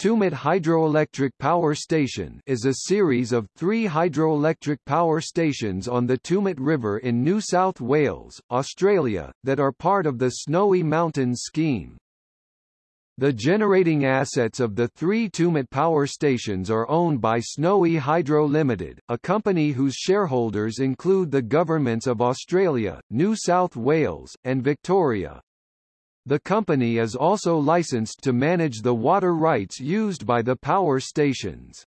Tumut Hydroelectric Power Station is a series of three hydroelectric power stations on the Tumut River in New South Wales, Australia, that are part of the Snowy Mountains scheme. The generating assets of the three Tumut power stations are owned by Snowy Hydro Limited, a company whose shareholders include the governments of Australia, New South Wales, and Victoria. The company is also licensed to manage the water rights used by the power stations.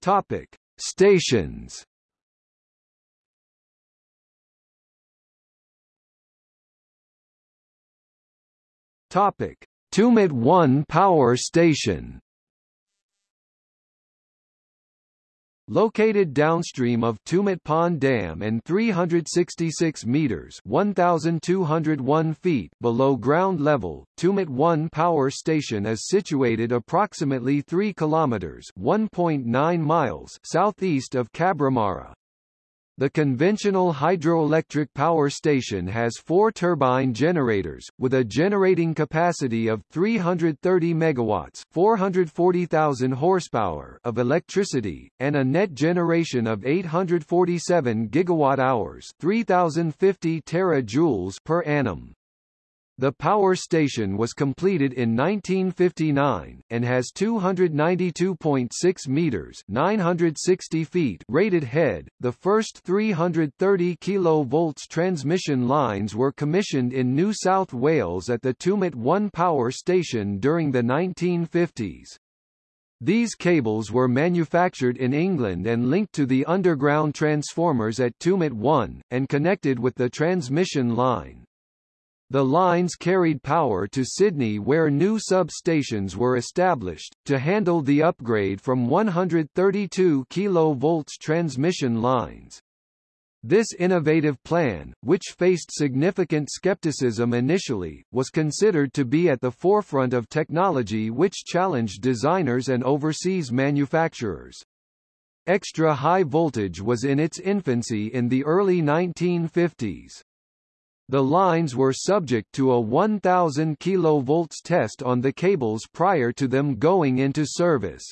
Topic: Stations. Topic: Tumut 1 Power Station. Located downstream of Tumut Pond Dam and 366 meters (1,201 feet) below ground level, Tumut 1 power station is situated approximately 3 kilometers (1.9 miles) southeast of Cabramurra. The conventional hydroelectric power station has four turbine generators, with a generating capacity of 330 megawatts 440,000 horsepower of electricity, and a net generation of 847 gigawatt-hours 3,050 terajoules per annum. The power station was completed in 1959, and has 292.6 meters 960 feet rated head. The first 330 kV transmission lines were commissioned in New South Wales at the Tumut 1 power station during the 1950s. These cables were manufactured in England and linked to the underground transformers at Tumut 1, and connected with the transmission line. The lines carried power to Sydney where new substations were established, to handle the upgrade from 132 kV transmission lines. This innovative plan, which faced significant skepticism initially, was considered to be at the forefront of technology which challenged designers and overseas manufacturers. Extra high voltage was in its infancy in the early 1950s. The lines were subject to a 1000 kV test on the cables prior to them going into service.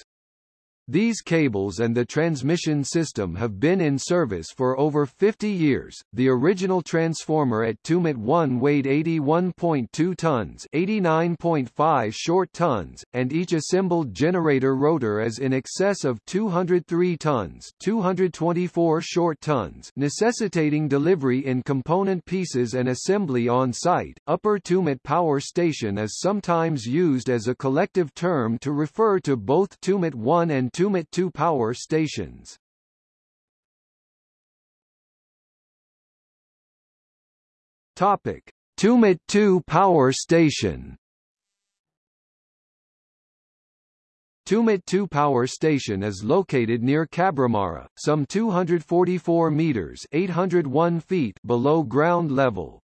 These cables and the transmission system have been in service for over 50 years. The original transformer at Tumut 1 weighed 81.2 tons, 89.5 short tons, and each assembled generator rotor is in excess of 203 tons, 224 short tons, necessitating delivery in component pieces and assembly on site. Upper Tumut Power Station is sometimes used as a collective term to refer to both Tumut 1 and Tumut 2 power stations. Topic: Tumut 2 power station. Tumut 2 power station is located near Cabramurra, some 244 meters (801 feet) below ground level.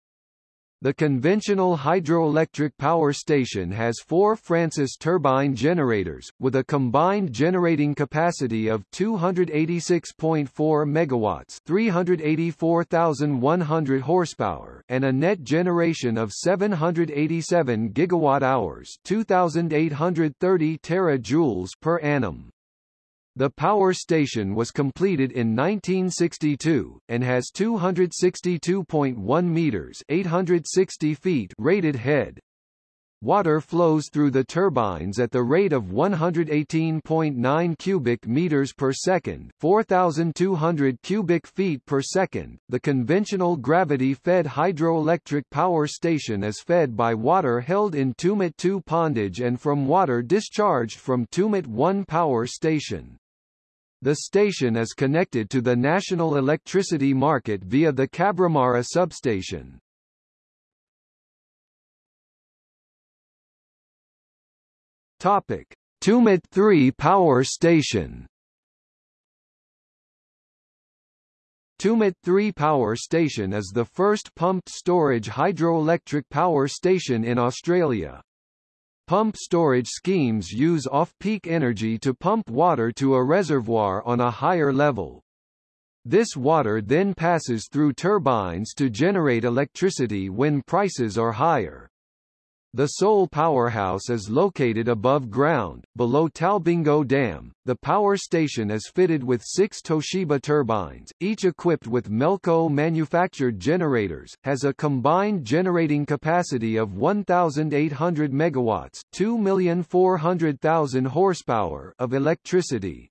The conventional hydroelectric power station has four Francis turbine generators, with a combined generating capacity of 286.4 megawatts 384,100 horsepower and a net generation of 787 gigawatt-hours 2,830 terajoules per annum. The power station was completed in 1962, and has 262.1 meters 860 feet rated head. Water flows through the turbines at the rate of 118.9 cubic meters per second, 4200 cubic feet per second. The conventional gravity-fed hydroelectric power station is fed by water held in Tumut 2 pondage and from water discharged from Tumut 1 power station. The station is connected to the national electricity market via the Cabramurra substation. Topic: Tumut 3 power station. Tumut 3 power station is the first pumped storage hydroelectric power station in Australia. Pump storage schemes use off-peak energy to pump water to a reservoir on a higher level. This water then passes through turbines to generate electricity when prices are higher. The sole powerhouse is located above ground, below Talbingo Dam. The power station is fitted with six Toshiba turbines, each equipped with Melco manufactured generators, has a combined generating capacity of 1,800 megawatts 2,400,000 horsepower of electricity.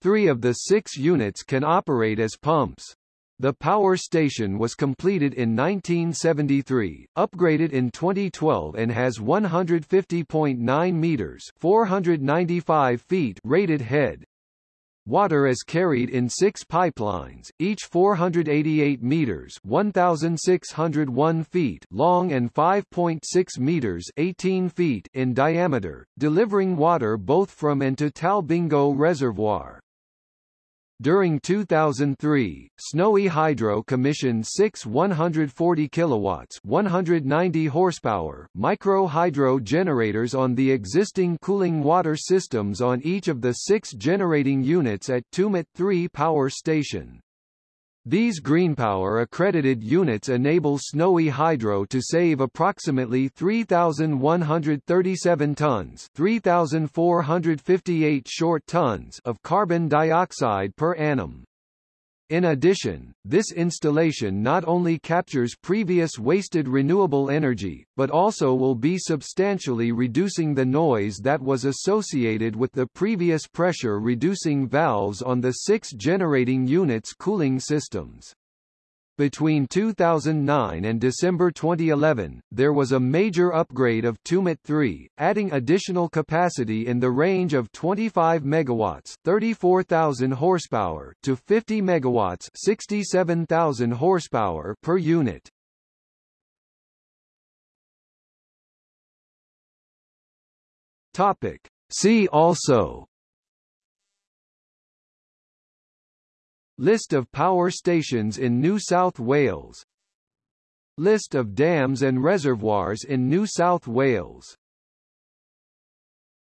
Three of the six units can operate as pumps. The power station was completed in 1973, upgraded in 2012 and has 150.9 meters 495 feet rated head. Water is carried in six pipelines, each 488 meters 1,601 feet long and 5.6 meters 18 feet in diameter, delivering water both from and to Talbingo Reservoir. During 2003, Snowy Hydro commissioned six 140 kilowatts 190 horsepower micro hydro generators on the existing cooling water systems on each of the six generating units at Tumut 3 power station. These GreenPower accredited units enable Snowy Hydro to save approximately 3,137 tons 3,458 short tons of carbon dioxide per annum. In addition, this installation not only captures previous wasted renewable energy, but also will be substantially reducing the noise that was associated with the previous pressure-reducing valves on the six generating units' cooling systems. Between 2009 and December 2011, there was a major upgrade of Tumut 3, adding additional capacity in the range of 25 megawatts, 34,000 horsepower to 50 megawatts, 67,000 horsepower per unit. Topic: See also List of power stations in New South Wales. List of dams and reservoirs in New South Wales